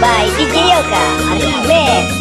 by DJ Yoka Remix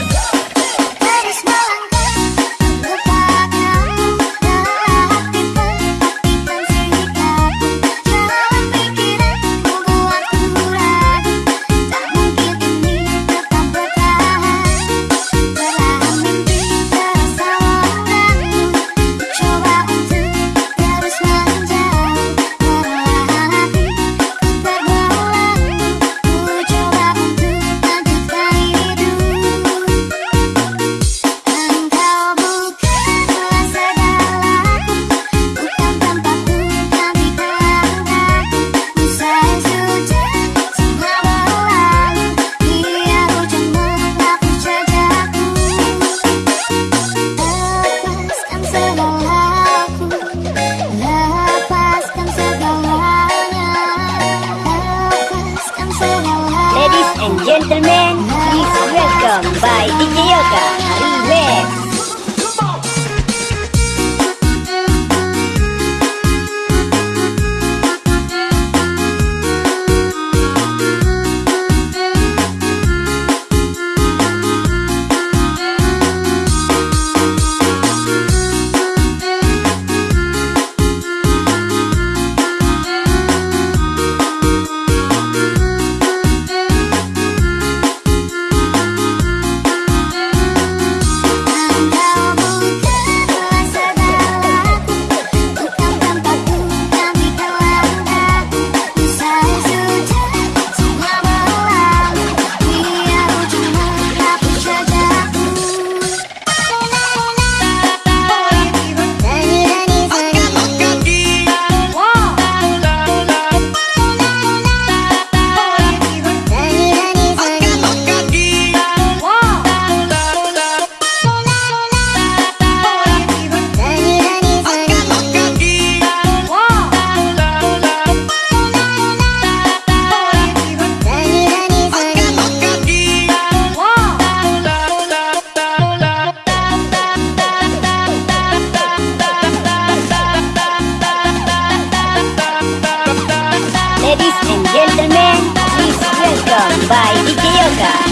Saga.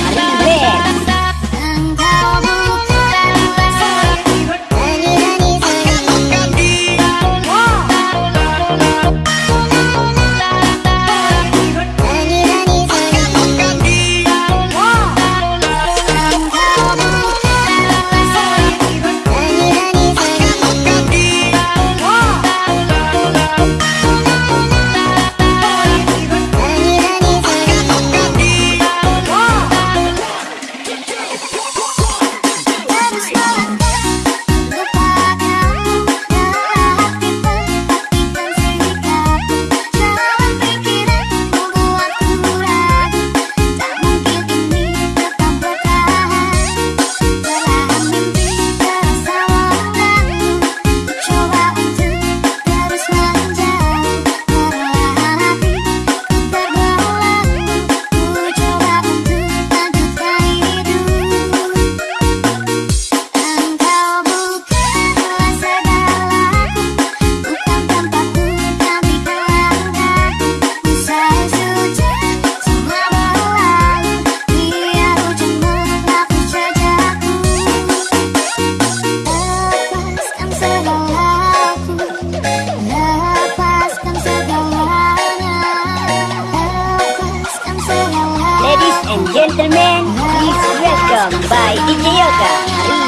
and gentlemen, please welcome by DJ Yoga.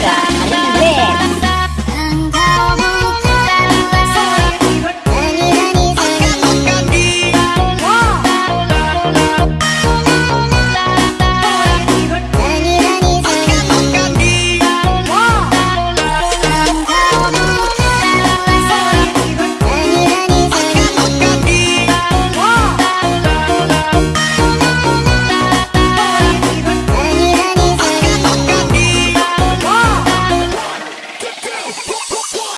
Yoga